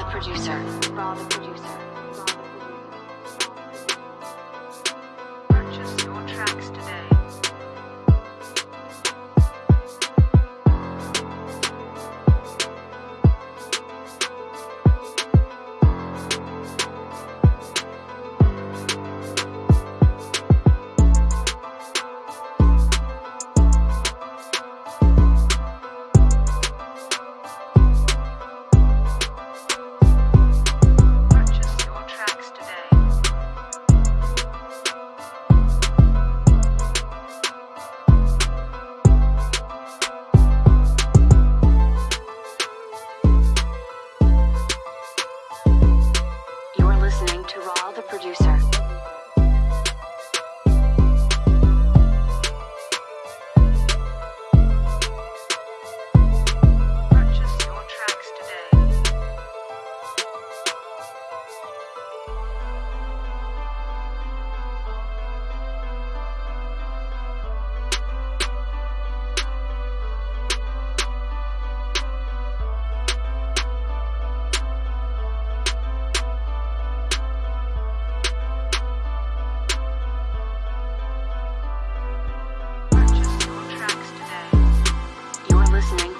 the producer. Raw the producer. To Raw, the producer.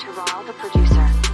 to Raul the producer.